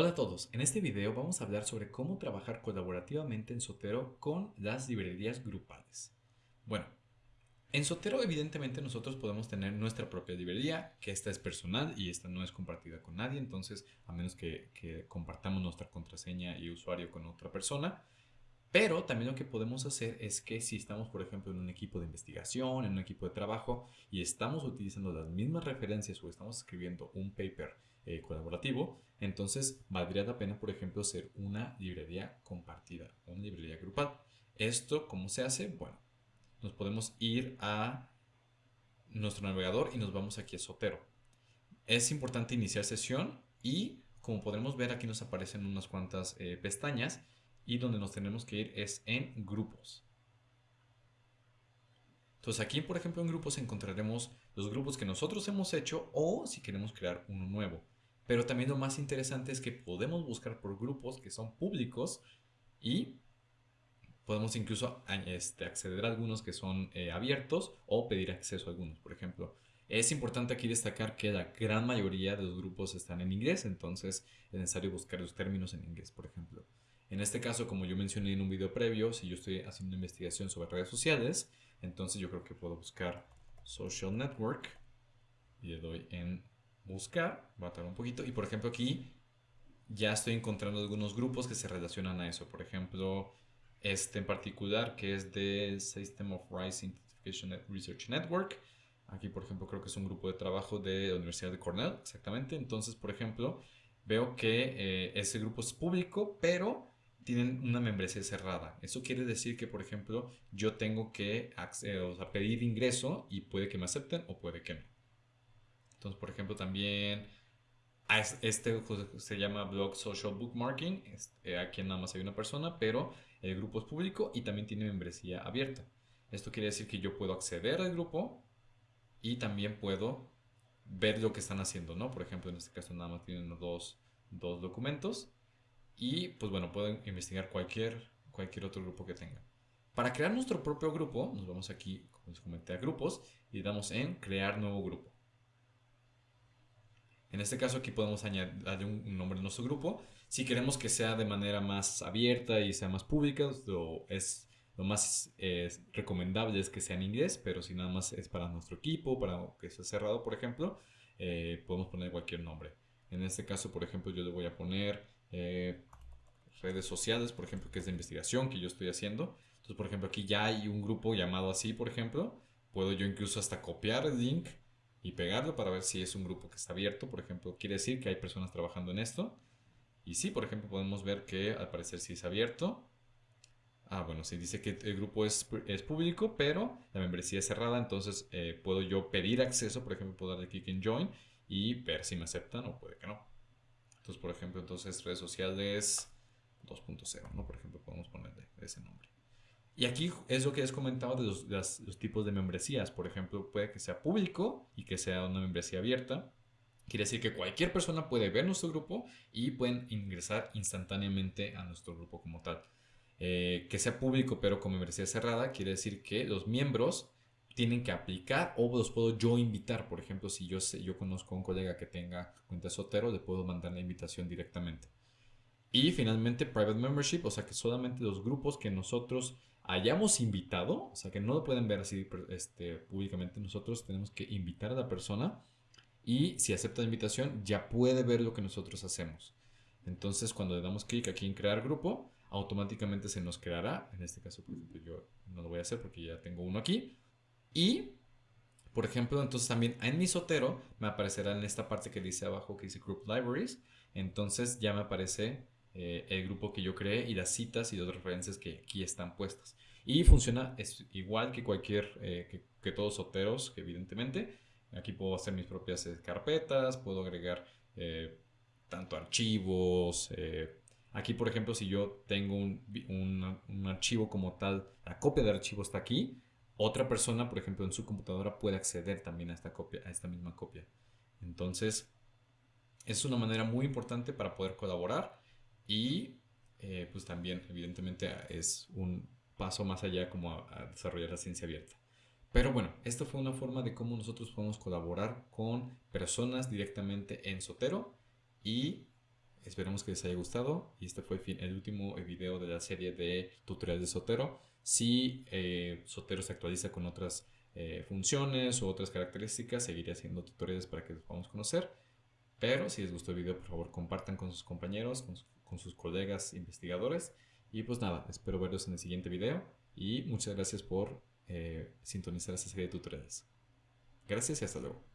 Hola a todos, en este video vamos a hablar sobre cómo trabajar colaborativamente en Sotero con las librerías grupales. Bueno, en Sotero evidentemente nosotros podemos tener nuestra propia librería, que esta es personal y esta no es compartida con nadie, entonces a menos que, que compartamos nuestra contraseña y usuario con otra persona, pero también lo que podemos hacer es que si estamos, por ejemplo, en un equipo de investigación, en un equipo de trabajo y estamos utilizando las mismas referencias o estamos escribiendo un paper eh, colaborativo, entonces valdría la pena, por ejemplo, ser una librería compartida, una librería grupal. ¿Esto cómo se hace? Bueno, nos podemos ir a nuestro navegador y nos vamos aquí a Sotero. Es importante iniciar sesión y como podemos ver aquí nos aparecen unas cuantas eh, pestañas y donde nos tenemos que ir es en grupos. Entonces aquí, por ejemplo, en grupos encontraremos los grupos que nosotros hemos hecho o si queremos crear uno nuevo. Pero también lo más interesante es que podemos buscar por grupos que son públicos y podemos incluso este, acceder a algunos que son eh, abiertos o pedir acceso a algunos, por ejemplo. Es importante aquí destacar que la gran mayoría de los grupos están en inglés, entonces es necesario buscar los términos en inglés, por ejemplo. En este caso, como yo mencioné en un video previo, si yo estoy haciendo investigación sobre redes sociales, entonces yo creo que puedo buscar Social Network y le doy en buscar, tardar un poquito, y por ejemplo aquí ya estoy encontrando algunos grupos que se relacionan a eso, por ejemplo este en particular que es de System of Rice Identification Research Network, aquí por ejemplo creo que es un grupo de trabajo de la Universidad de Cornell, exactamente, entonces por ejemplo veo que eh, ese grupo es público, pero tienen una membresía cerrada. Eso quiere decir que, por ejemplo, yo tengo que pedir ingreso y puede que me acepten o puede que no. Entonces, por ejemplo, también este se llama Blog Social Bookmarking. Eh, aquí nada más hay una persona, pero el grupo es público y también tiene membresía abierta. Esto quiere decir que yo puedo acceder al grupo y también puedo ver lo que están haciendo, ¿no? Por ejemplo, en este caso nada más tienen dos, dos documentos y pues bueno, pueden investigar cualquier, cualquier otro grupo que tengan. Para crear nuestro propio grupo, nos vamos aquí, como les comenté, a grupos y damos en crear nuevo grupo. En este caso aquí podemos añadir un nombre a nuestro grupo. Si queremos que sea de manera más abierta y sea más pública, lo, es, lo más recomendable es que sea en inglés, pero si nada más es para nuestro equipo, para que sea cerrado, por ejemplo, eh, podemos poner cualquier nombre. En este caso, por ejemplo, yo le voy a poner eh, redes sociales, por ejemplo, que es de investigación que yo estoy haciendo. Entonces, por ejemplo, aquí ya hay un grupo llamado así, por ejemplo. Puedo yo incluso hasta copiar el link y pegarlo para ver si es un grupo que está abierto. Por ejemplo, quiere decir que hay personas trabajando en esto. Y sí, por ejemplo, podemos ver que al parecer sí es abierto. Ah, bueno, sí dice que el grupo es, es público, pero la membresía es cerrada, entonces eh, puedo yo pedir acceso, por ejemplo, puedo darle clic en Join y ver si me aceptan o puede que no. Entonces, por ejemplo, entonces redes sociales 2.0, ¿no? Por ejemplo, podemos ponerle ese nombre. Y aquí es lo que has comentado de los, tipos de membresías. Por ejemplo, puede que sea público y que sea una membresía abierta. Quiere decir que cualquier persona puede ver nuestro grupo y pueden ingresar instantáneamente a nuestro grupo como tal. Eh, que sea público pero con membresía cerrada quiere decir que los miembros tienen que aplicar o los puedo yo invitar. Por ejemplo, si yo, sé, yo conozco a un colega que tenga cuenta Sotero, le puedo mandar la invitación directamente. Y finalmente, private membership, o sea que solamente los grupos que nosotros hayamos invitado, o sea que no lo pueden ver así este, públicamente, nosotros tenemos que invitar a la persona y si acepta la invitación ya puede ver lo que nosotros hacemos. Entonces cuando le damos clic aquí en crear grupo, automáticamente se nos creará, en este caso por ejemplo yo no lo voy a hacer porque ya tengo uno aquí, y, por ejemplo, entonces también en mi Sotero me aparecerá en esta parte que dice abajo que dice Group Libraries. Entonces ya me aparece eh, el grupo que yo creé y las citas y las referencias que aquí están puestas. Y funciona es igual que cualquier, eh, que, todos Soteros, evidentemente. Aquí puedo hacer mis propias eh, carpetas, puedo agregar tanto archivos. aquí, por ejemplo, si yo tengo un, un archivo como tal, la copia del archivo está aquí otra persona, por ejemplo, en su computadora puede acceder también a esta copia, a esta misma copia. Entonces, es una manera muy importante para poder colaborar y eh, pues también, evidentemente, es un paso más allá como a, desarrollar la ciencia abierta. Pero bueno, esto fue una forma de cómo nosotros podemos colaborar con personas directamente en Sotero y Esperemos que les haya gustado. Y este fue el último video de la serie de tutoriales de Sotero. Si eh, Sotero se actualiza con otras eh, funciones o otras características, seguiré haciendo tutoriales para que los podamos conocer. Pero si les gustó el video, por favor compartan con sus compañeros, con, sus colegas investigadores. Y pues nada, espero verlos en el siguiente video. Y muchas gracias por eh, sintonizar esta serie de tutoriales. Gracias y hasta luego.